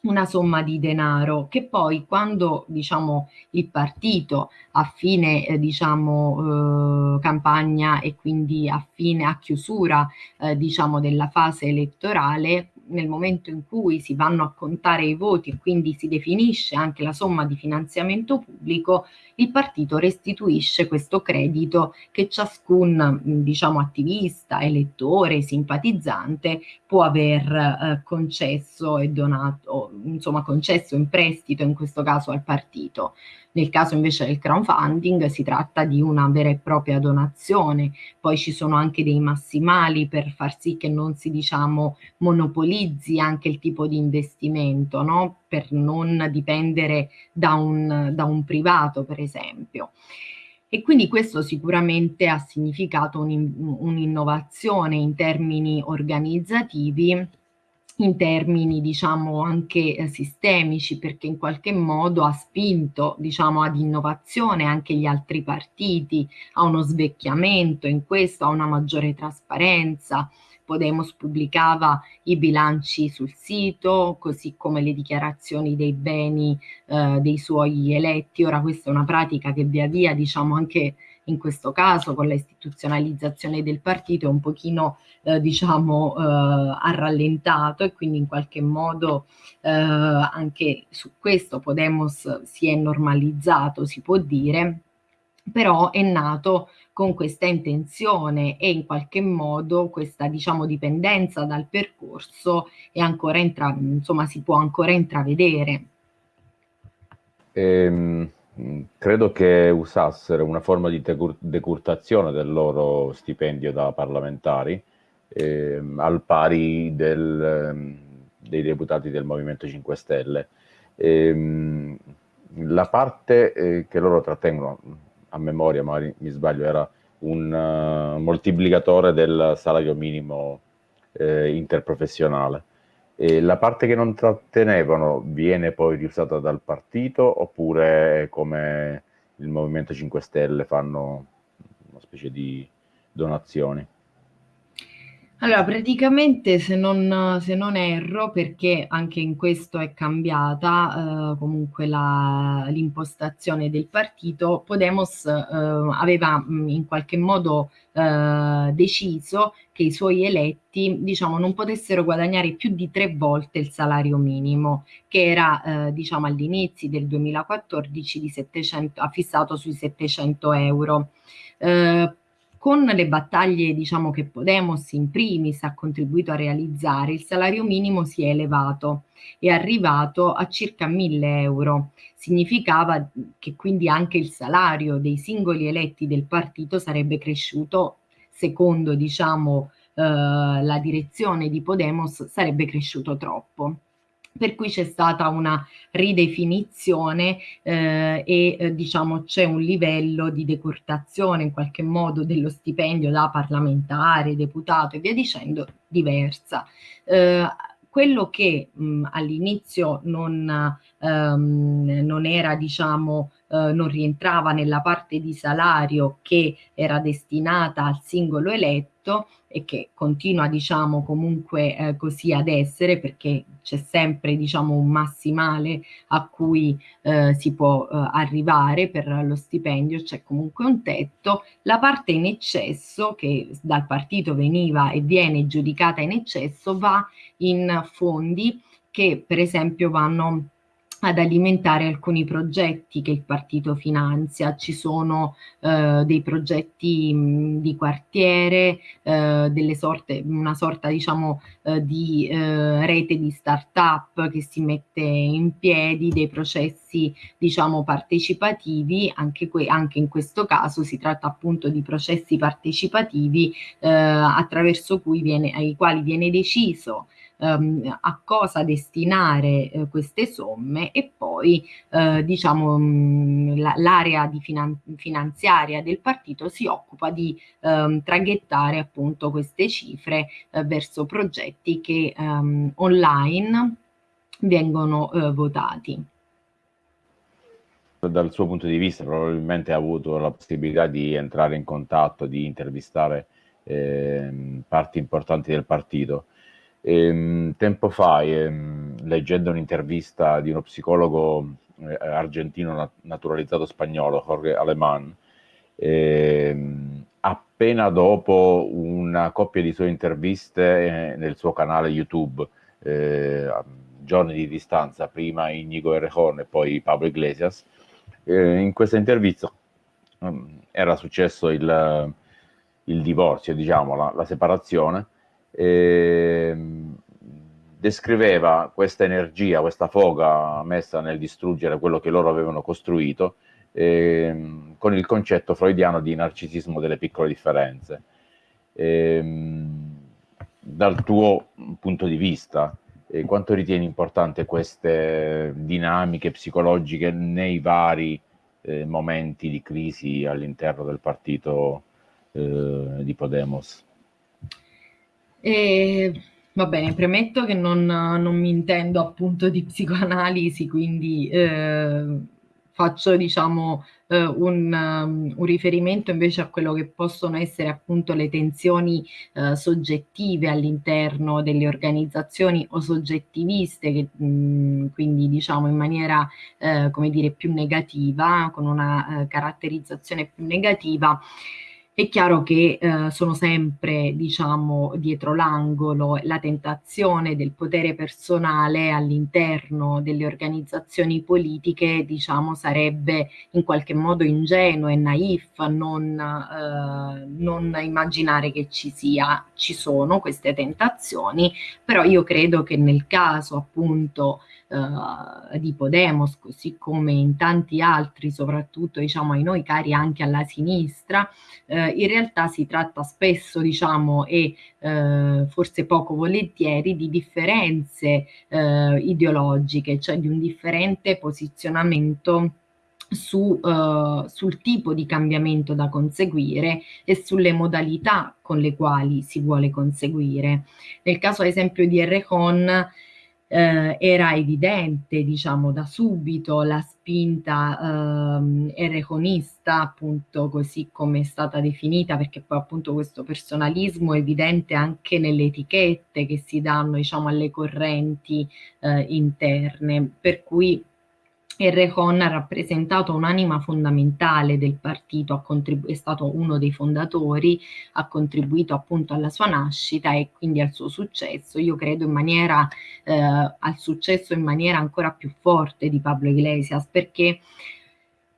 una somma di denaro che poi quando diciamo il partito a fine eh, diciamo eh, campagna e quindi a fine a chiusura eh, diciamo della fase elettorale nel momento in cui si vanno a contare i voti e quindi si definisce anche la somma di finanziamento pubblico il partito restituisce questo credito che ciascun diciamo attivista, elettore, simpatizzante può aver eh, concesso e donato, insomma concesso in prestito in questo caso al partito. Nel caso invece del crowdfunding si tratta di una vera e propria donazione, poi ci sono anche dei massimali per far sì che non si diciamo monopolizzi anche il tipo di investimento, no? per non dipendere da un, da un privato per esempio. E quindi questo sicuramente ha significato un'innovazione in termini organizzativi in termini diciamo anche eh, sistemici perché in qualche modo ha spinto diciamo ad innovazione anche gli altri partiti, a uno svecchiamento in questo, a una maggiore trasparenza. Podemos pubblicava i bilanci sul sito, così come le dichiarazioni dei beni eh, dei suoi eletti. Ora questa è una pratica che via via diciamo anche in questo caso con la istituzionalizzazione del partito è un pochino eh, diciamo eh, rallentato e quindi in qualche modo eh, anche su questo Podemos si è normalizzato si può dire però è nato con questa intenzione e in qualche modo questa diciamo dipendenza dal percorso è ancora intra insomma si può ancora intravedere. Ehm, credo che usassero una forma di decurtazione del loro stipendio da parlamentari ehm, al pari del, ehm, dei deputati del Movimento 5 Stelle. Ehm, la parte eh, che loro trattengono a memoria, magari mi sbaglio, era un uh, moltiplicatore del salario minimo eh, interprofessionale. E la parte che non trattenevano viene poi riusata dal partito oppure come il Movimento 5 Stelle fanno una specie di donazioni? Allora, praticamente se non, se non erro, perché anche in questo è cambiata eh, comunque l'impostazione del partito, Podemos eh, aveva mh, in qualche modo eh, deciso che i suoi eletti diciamo, non potessero guadagnare più di tre volte il salario minimo, che era eh, diciamo, all'inizio del 2014 di 700, fissato sui 700 euro. Eh, con le battaglie diciamo, che Podemos in primis ha contribuito a realizzare, il salario minimo si è elevato, è arrivato a circa 1000 euro. Significava che quindi anche il salario dei singoli eletti del partito sarebbe cresciuto, secondo diciamo, eh, la direzione di Podemos, sarebbe cresciuto troppo per cui c'è stata una ridefinizione eh, e eh, diciamo c'è un livello di decurtazione in qualche modo dello stipendio da parlamentare, deputato e via dicendo diversa. Eh, quello che all'inizio non, ehm, non era diciamo eh, non rientrava nella parte di salario che era destinata al singolo eletto e che continua diciamo comunque eh, così ad essere perché c'è sempre diciamo un massimale a cui eh, si può eh, arrivare per lo stipendio, c'è comunque un tetto, la parte in eccesso che dal partito veniva e viene giudicata in eccesso va in fondi che per esempio vanno ad alimentare alcuni progetti che il partito finanzia. Ci sono eh, dei progetti mh, di quartiere, eh, sorte, una sorta diciamo eh, di eh, rete di start-up che si mette in piedi, dei processi diciamo partecipativi, anche, anche in questo caso si tratta appunto di processi partecipativi eh, attraverso cui viene, ai quali viene deciso ehm, a cosa destinare eh, queste somme e poi eh, diciamo l'area di finan finanziaria del partito si occupa di ehm, traghettare appunto queste cifre eh, verso progetti che ehm, online vengono eh, votati dal suo punto di vista probabilmente ha avuto la possibilità di entrare in contatto, di intervistare eh, parti importanti del partito. Ehm, tempo fa, ehm, leggendo un'intervista di uno psicologo eh, argentino nat naturalizzato spagnolo, Jorge Alemán, ehm, appena dopo una coppia di sue interviste eh, nel suo canale YouTube, eh, a giorni di distanza, prima Inigo Errejón e poi Pablo Iglesias, eh, in questa intervista um, era successo il, il divorzio, diciamo, la, la separazione, eh, descriveva questa energia, questa foga messa nel distruggere quello che loro avevano costruito eh, con il concetto freudiano di narcisismo delle piccole differenze. Eh, dal tuo punto di vista, eh, quanto ritieni importante queste dinamiche psicologiche nei vari eh, momenti di crisi all'interno del partito eh, di Podemos? E, va bene, premetto che non, non mi intendo appunto di psicoanalisi, quindi eh, faccio diciamo eh, un, um, un, riferimento invece a quello che possono essere appunto le tensioni eh, soggettive all'interno delle organizzazioni o soggettiviste che mh, quindi diciamo in maniera eh, come dire più negativa con una eh, caratterizzazione più negativa è chiaro che eh, sono sempre, diciamo, dietro l'angolo la tentazione del potere personale all'interno delle organizzazioni politiche, diciamo, sarebbe in qualche modo ingenuo e naif non, eh, non immaginare che ci sia, ci sono queste tentazioni, però io credo che nel caso appunto eh, di Podemos, così come in tanti altri, soprattutto diciamo ai noi cari anche alla sinistra, eh, in realtà si tratta spesso diciamo e eh, forse poco volentieri di differenze eh, ideologiche, cioè di un differente posizionamento su, uh, sul tipo di cambiamento da conseguire e sulle modalità con le quali si vuole conseguire. Nel caso ad esempio di Errejón eh, era evidente, diciamo, da subito la spinta eh, ereconista, appunto, così come è stata definita, perché poi appunto questo personalismo è evidente anche nelle etichette che si danno, diciamo, alle correnti eh, interne, per cui Errejón ha rappresentato un'anima fondamentale del partito, è stato uno dei fondatori, ha contribuito appunto alla sua nascita e quindi al suo successo. Io credo in maniera, eh, al successo in maniera ancora più forte di Pablo Iglesias perché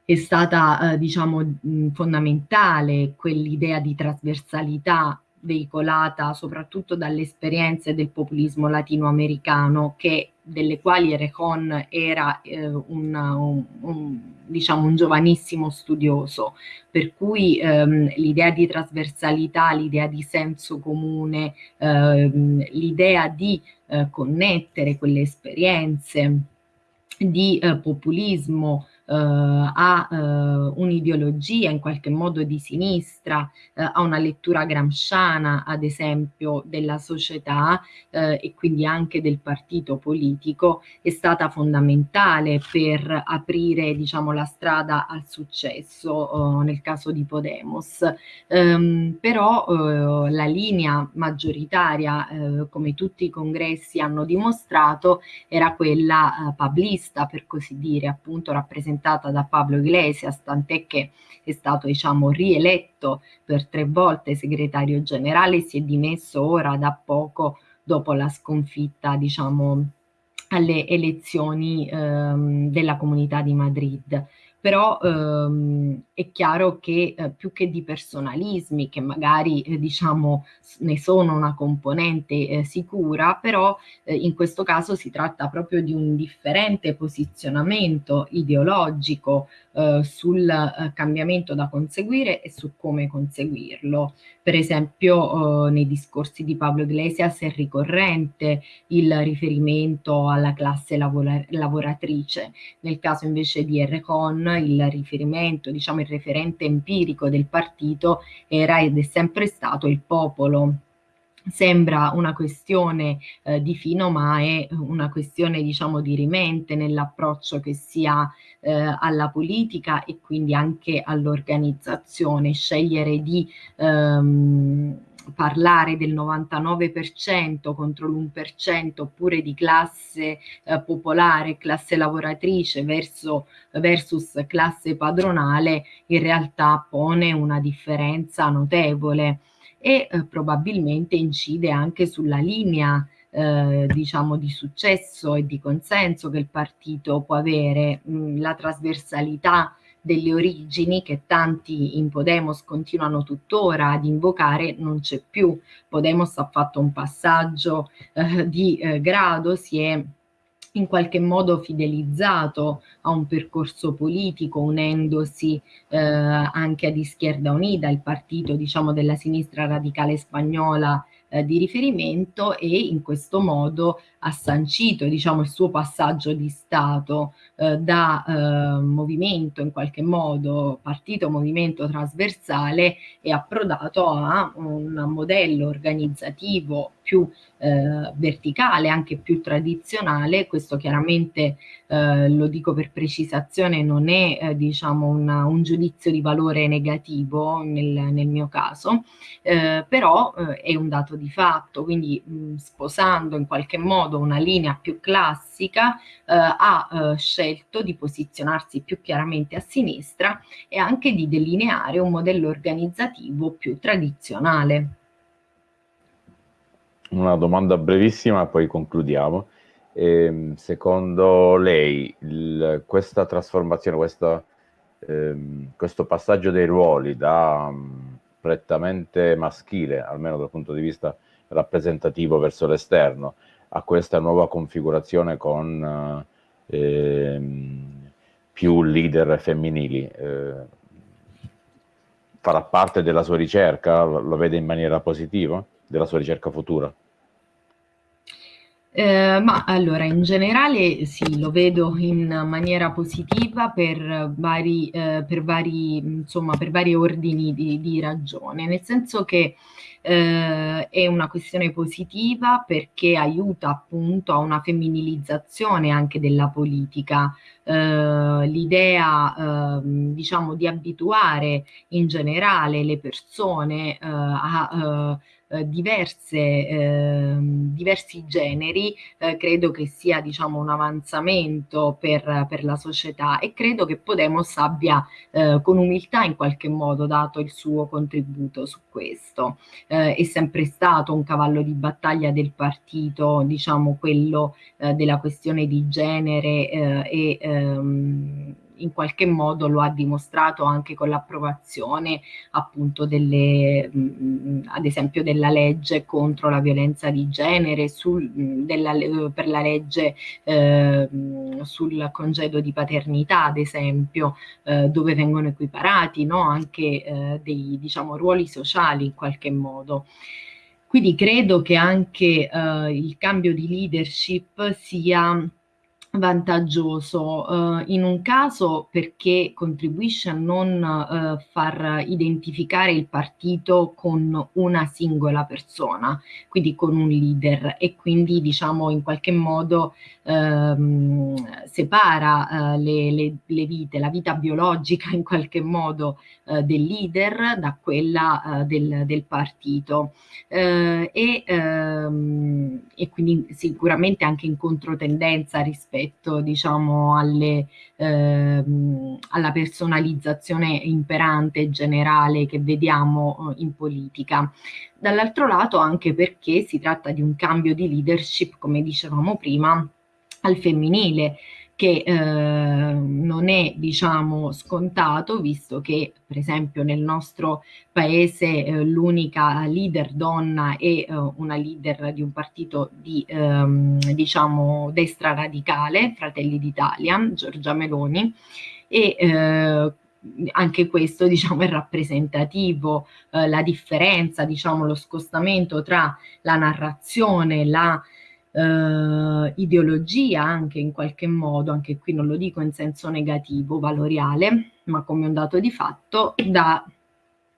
è stata eh, diciamo fondamentale quell'idea di trasversalità veicolata soprattutto dalle esperienze del populismo latinoamericano che delle quali Erejón era eh, un, un, un, diciamo, un giovanissimo studioso, per cui ehm, l'idea di trasversalità, l'idea di senso comune, ehm, l'idea di eh, connettere quelle esperienze di eh, populismo a eh, un'ideologia in qualche modo di sinistra, eh, a una lettura gramsciana ad esempio della società eh, e quindi anche del partito politico è stata fondamentale per aprire diciamo la strada al successo nel caso di Podemos. Um, però la linea maggioritaria, come tutti i congressi hanno dimostrato, era quella pablista, per così dire, appunto rappresentata rappresentata da Pablo Iglesias, tant'è che è stato diciamo, rieletto per tre volte segretario generale, si è dimesso ora da poco dopo la sconfitta diciamo, alle elezioni ehm, della Comunità di Madrid però ehm, è chiaro che eh, più che di personalismi, che magari eh, diciamo ne sono una componente eh, sicura, però eh, in questo caso si tratta proprio di un differente posizionamento ideologico eh, sul eh, cambiamento da conseguire e su come conseguirlo. Per esempio nei discorsi di Pablo Iglesias è ricorrente il riferimento alla classe lavora lavoratrice, nel caso invece di Errecon il riferimento, diciamo il referente empirico del partito era ed è sempre stato il popolo sembra una questione eh, di fino, ma è una questione diciamo di rimente nell'approccio che si ha eh, alla politica e quindi anche all'organizzazione. Scegliere di ehm, parlare del 99% contro l'1% oppure di classe eh, popolare, classe lavoratrice verso, versus classe padronale in realtà pone una differenza notevole e eh, probabilmente incide anche sulla linea eh, diciamo di successo e di consenso che il partito può avere, mh, la trasversalità delle origini che tanti in Podemos continuano tuttora ad invocare non c'è più. Podemos ha fatto un passaggio eh, di eh, grado, si è in qualche modo fidelizzato a un percorso politico, unendosi eh, anche ad Izquierda Unida, il partito diciamo, della sinistra radicale spagnola eh, di riferimento e in questo modo ha sancito diciamo, il suo passaggio di Stato eh, da eh, movimento in qualche modo, partito movimento trasversale e approdato a un modello organizzativo più eh, verticale, anche più tradizionale, questo chiaramente eh, lo dico per precisazione, non è eh, diciamo una, un giudizio di valore negativo nel, nel mio caso, eh, però eh, è un dato di fatto, quindi mh, sposando in qualche modo una linea più classica eh, ha scelto di posizionarsi più chiaramente a sinistra e anche di delineare un modello organizzativo più tradizionale. Una domanda brevissima, poi concludiamo. Eh, secondo lei il, questa trasformazione, questa, ehm, questo passaggio dei ruoli da um, prettamente maschile, almeno dal punto di vista rappresentativo verso l'esterno, a questa nuova configurazione con eh, più leader femminili, eh, farà parte della sua ricerca? Lo vede in maniera positiva? Della sua ricerca futura? Eh, ma allora, in generale sì, lo vedo in maniera positiva per vari, eh, per vari, insomma, per vari ordini di, di ragione, nel senso che eh, è una questione positiva perché aiuta appunto a una femminilizzazione anche della politica, eh, l'idea ehm, diciamo di abituare in generale le persone eh, a eh, eh, diverse, eh, diversi generi, eh, credo che sia diciamo, un avanzamento per, per, la società e credo che Podemos abbia eh, con umiltà in qualche modo dato il suo contributo su questo. Eh, è sempre stato un cavallo di battaglia del partito, diciamo quello eh, della questione di genere e ehm, in qualche modo lo ha dimostrato anche con l'approvazione appunto delle, mh, mm, ad esempio della legge contro la violenza di genere, sul, della, per la legge eh, sul congedo di paternità ad esempio, eh, dove vengono equiparati no? anche eh, dei diciamo, ruoli sociali in qualche modo. Quindi credo che anche eh, il cambio di leadership sia vantaggioso uh, in un caso perché contribuisce a non uh, far identificare il partito con una singola persona, quindi con un leader e quindi diciamo in qualche modo uh, separa uh, le, le, le, vite, la vita biologica in qualche modo del leader da quella del, del, partito. E, um, e quindi sicuramente anche in controtendenza rispetto rispetto diciamo, alle, ehm, alla personalizzazione imperante e generale che vediamo eh, in politica. Dall'altro lato anche perché si tratta di un cambio di leadership, come dicevamo prima, al femminile, che eh, non è diciamo scontato visto che per esempio nel nostro paese eh, l'unica leader donna è eh, una leader di un partito di ehm, diciamo destra radicale Fratelli d'Italia Giorgia Meloni e eh, anche questo diciamo è rappresentativo eh, la differenza diciamo lo scostamento tra la narrazione la eh, ideologia anche in qualche modo, anche qui non lo dico in senso negativo, valoriale, ma come un dato di fatto, da,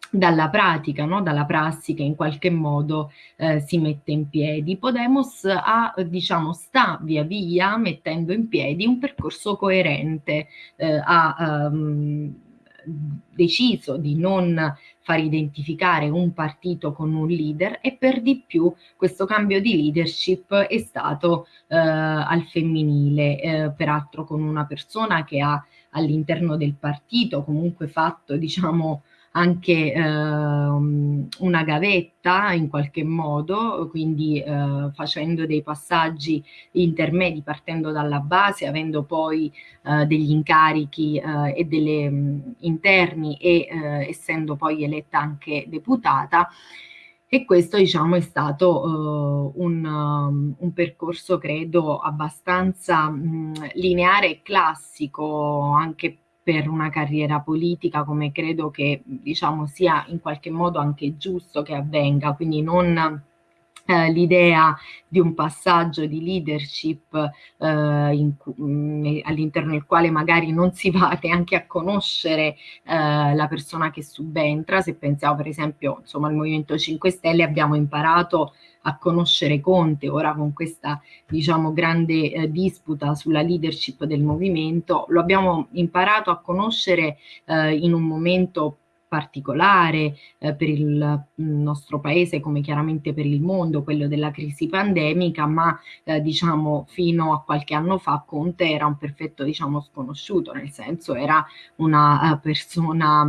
dalla pratica, no? dalla prassi che in qualche modo eh, si mette in piedi. Podemos ha, diciamo, sta via via mettendo in piedi un percorso coerente, eh, ha um, deciso di non far identificare un partito con un leader e per di più questo cambio di leadership è stato eh, al femminile, eh, peraltro con una persona che ha all'interno del partito comunque fatto diciamo anche eh, una gavetta in qualche modo, quindi eh, facendo dei passaggi intermedi partendo dalla base, avendo poi eh, degli incarichi eh, e delle mh, interni e eh, essendo poi eletta anche deputata. E questo diciamo è stato uh, un, um, un, percorso credo abbastanza mh, lineare e classico anche per una carriera politica come credo che diciamo sia in qualche modo anche giusto che avvenga, quindi non eh, l'idea di un passaggio di leadership eh, mm, all'interno del quale magari non si va neanche a conoscere eh, la persona che subentra, se pensiamo per esempio insomma, al Movimento 5 Stelle abbiamo imparato a conoscere Conte, ora con questa diciamo grande eh, disputa sulla leadership del movimento, lo abbiamo imparato a conoscere eh, in un momento particolare eh, per il nostro paese come chiaramente per il mondo, quello della crisi pandemica, ma eh, diciamo fino a qualche anno fa Conte era un perfetto diciamo sconosciuto, nel senso era una uh, persona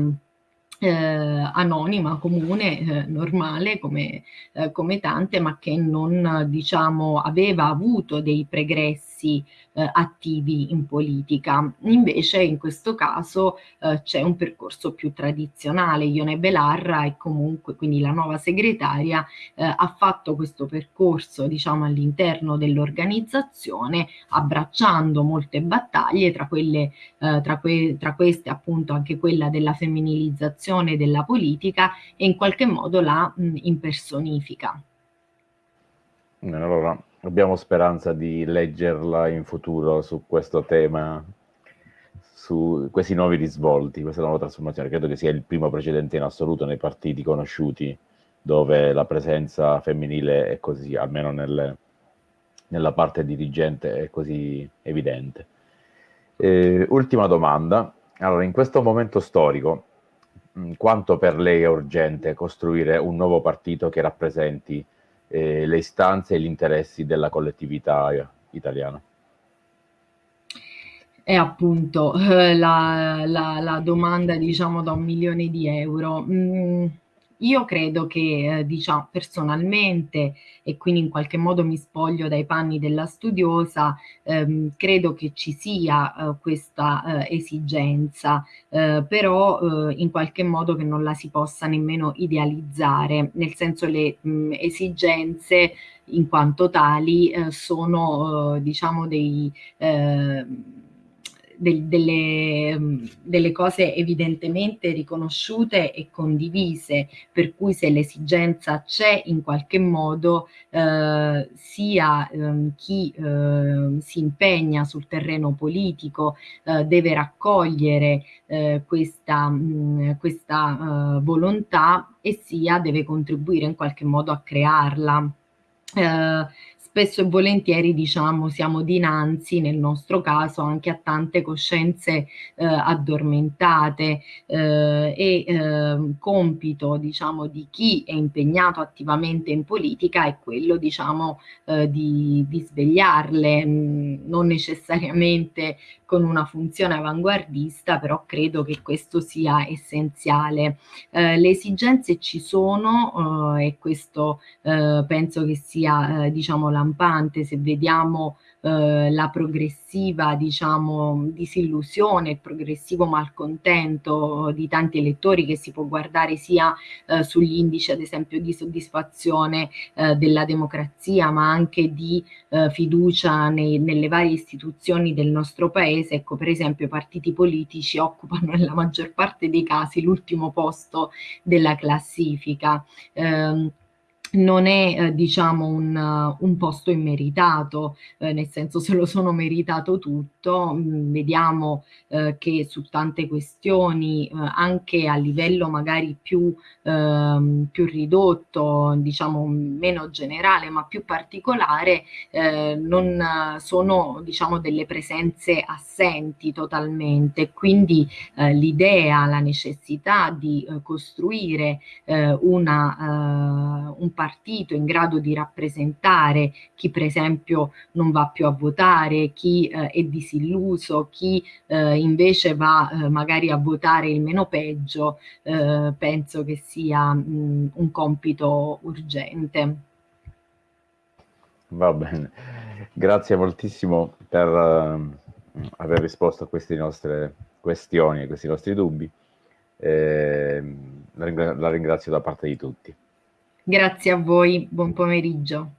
eh, anonima, comune, eh, normale come, eh, come, tante, ma che non diciamo aveva avuto dei pregressi eh, attivi in politica. Invece in questo caso eh, c'è un percorso più tradizionale. Ione Belarra e comunque quindi la nuova segretaria eh, ha fatto questo percorso diciamo all'interno dell'organizzazione abbracciando molte battaglie tra quelle eh, tra, que tra queste appunto anche quella della femminilizzazione della politica e in qualche modo la mh, impersonifica. Allora, abbiamo speranza di leggerla in futuro su questo tema, su questi nuovi risvolti, questa nuova trasformazione. Credo che sia il primo precedente in assoluto nei partiti conosciuti dove la presenza femminile è così, almeno nelle, nella parte dirigente, è così evidente. Eh, ultima domanda. Allora, in questo momento storico, quanto per lei è urgente costruire un nuovo partito che rappresenti eh, le istanze e gli interessi della collettività italiana? È appunto eh, la, la, la, domanda, diciamo, da un milione di euro. Mm, io credo che, eh, diciamo, personalmente, e quindi in qualche modo mi spoglio dai panni della studiosa, ehm, credo che ci sia eh, questa eh, esigenza, eh, però eh, in qualche modo che non la si possa nemmeno idealizzare, nel senso le mh, esigenze in quanto tali eh, sono, diciamo, dei del, delle, mm, delle, cose evidentemente riconosciute e condivise, per cui se l'esigenza c'è in qualche modo eh, sia eh, chi eh, si impegna sul terreno politico eh, deve raccogliere eh, questa, mh, mm, questa eh, volontà e sia deve contribuire in qualche modo a crearla. Uh, spesso e volentieri diciamo siamo dinanzi nel nostro caso anche a tante coscienze eh, addormentate eh, e eh, compito diciamo di chi è impegnato attivamente in politica è quello diciamo eh, di, di, svegliarle mh, mm, non necessariamente con una funzione avanguardista però credo che questo sia essenziale. Eh, le esigenze ci sono eh, e questo penso che sia diciamo la lampante se vediamo eh, la progressiva diciamo disillusione, il progressivo malcontento di tanti elettori che si può guardare sia eh, sugli indici ad esempio di soddisfazione eh, della democrazia ma anche di eh, fiducia nei, nelle varie istituzioni del nostro paese, ecco per esempio i partiti politici occupano nella maggior parte dei casi l'ultimo posto della classifica. Eh, non è eh, diciamo un, uh, un, posto immeritato, eh, nel senso se lo sono meritato tutto, mh, mm, vediamo eh, che su tante questioni eh, anche a livello magari più, ehm, più, ridotto, diciamo meno generale ma più particolare, eh, non sono diciamo delle presenze assenti totalmente, quindi eh, l'idea, la necessità di costruire una, un partito in grado di rappresentare chi per esempio non va più a votare, chi eh, è disilluso, chi eh, invece va eh, magari a votare il meno peggio, eh, penso che sia mh, un compito urgente. Va bene, grazie moltissimo per uh, aver risposto a queste nostre questioni, a questi nostri dubbi. Eh, la, ringrazio da parte di tutti. Grazie a voi, buon pomeriggio.